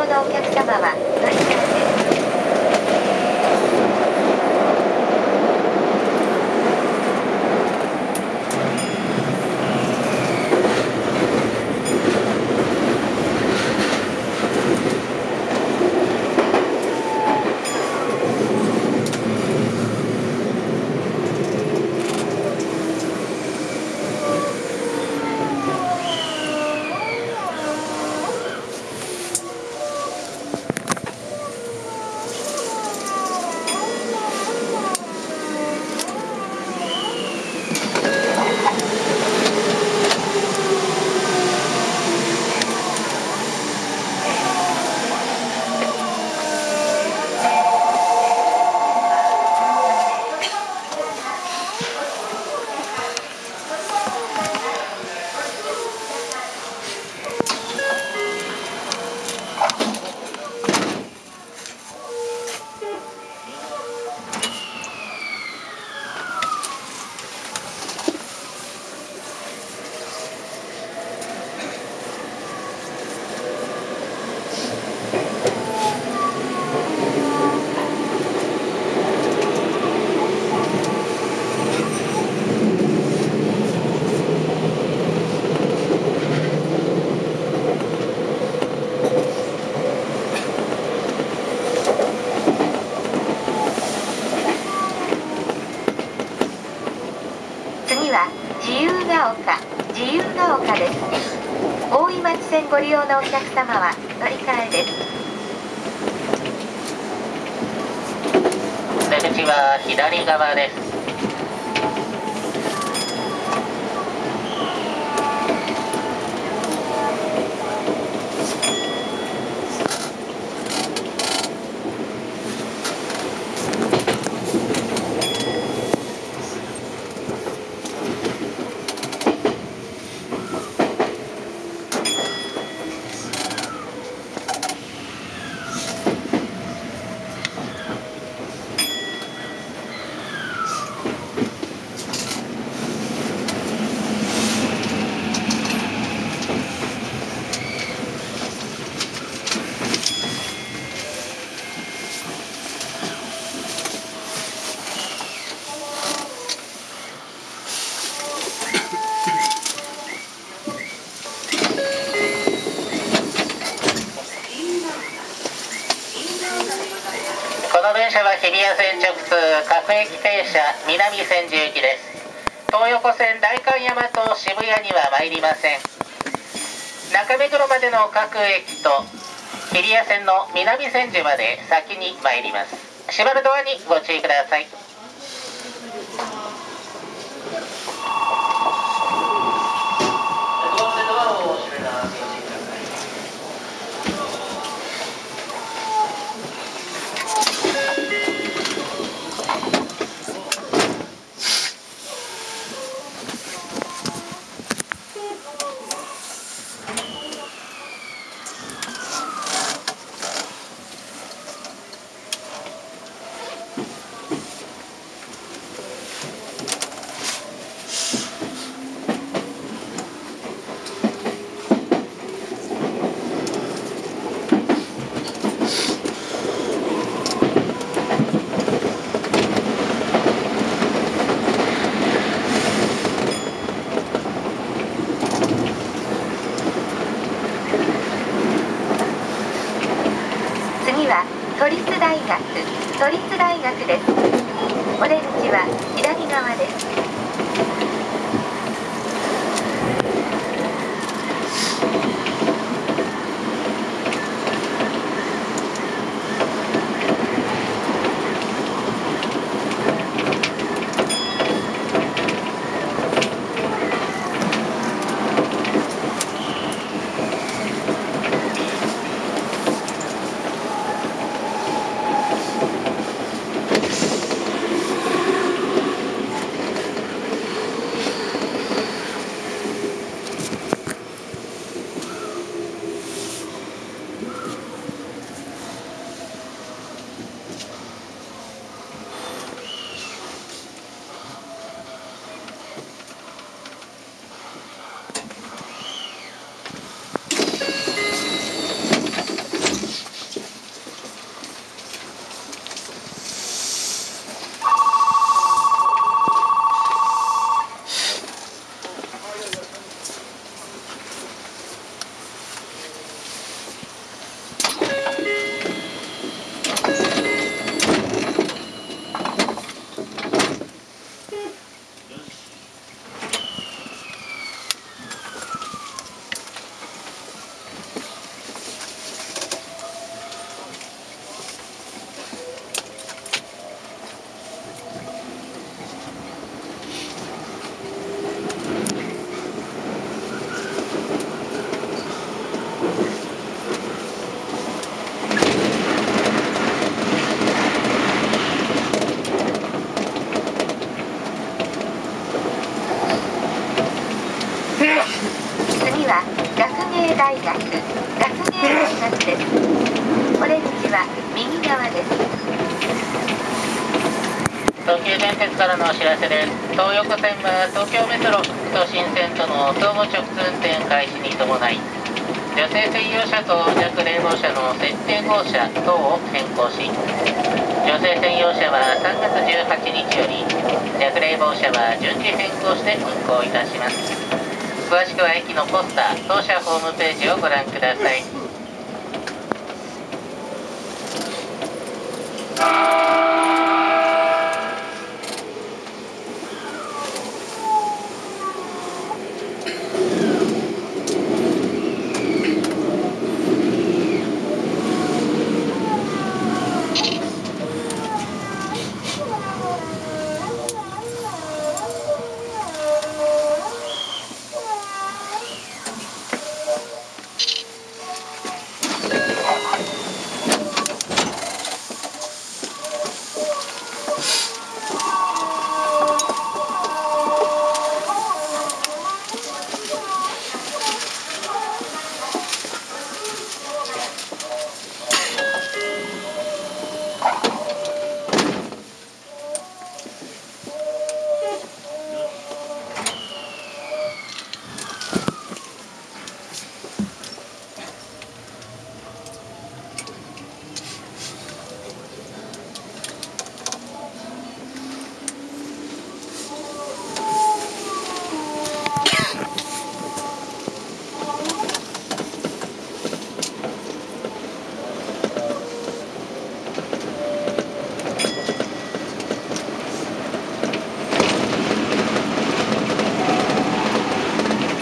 線ご利用のお客様は乗り換えです次は自由が丘自由が丘です大井町線ご利用のお客様は乗り換えです。出口は左側です。日比谷線直通各駅停車南千住行きです。東横線代官山と渋谷には参りません。中目黒までの各駅と日比谷線の南千住まで先に参ります。閉まるドアにご注意ください次は都立大学都立大学ですお出口は川です。芸大学学芸大学です。お出口は右側です。東急電鉄からのお知らせです。東横線は東京メトロ都心線との相互直通運転開始に伴い女性専用車と弱冷房車の設定号車等を変更し女性専用車は3月18日より弱冷房車は順次変更して運行いたします。詳しくは駅のポスター当社ホームページをご覧ください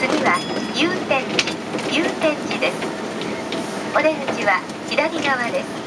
次は祐天寺祐天寺ですお出口は左側です。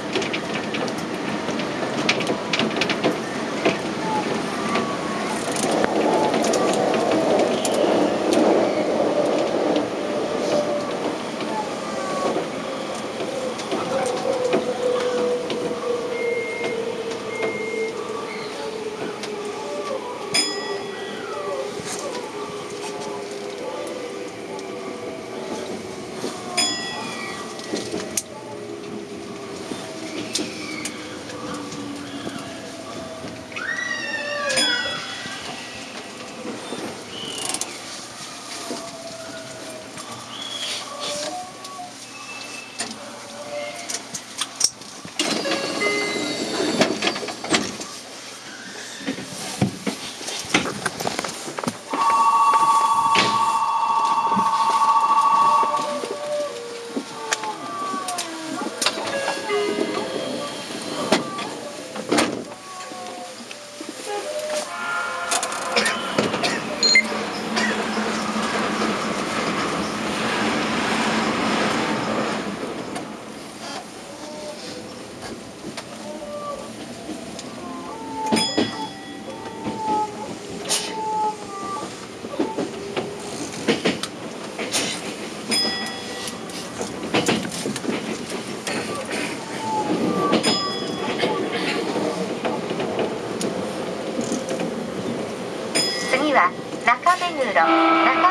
次は中目黒中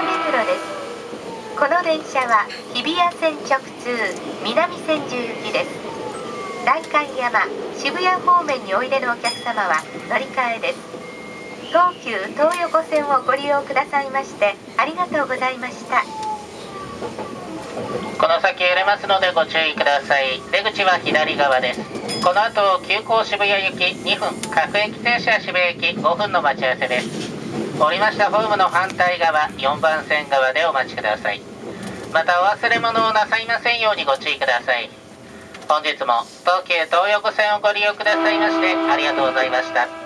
目黒です。この電車は日比谷線直通南千住行きです。代官山渋谷方面においでのお客様は乗り換えです。東急東横線をご利用くださいましてありがとうございました。この先揺れますのでご注意ください。出口は左側です。この後急行渋谷行き2分各駅停車渋谷駅5分の待ち合わせです。降りました。ホームの反対側4番線側でお待ちください。またお忘れ物をなさいませんようにご注意ください。本日も東急東横線をご利用くださいましてありがとうございました。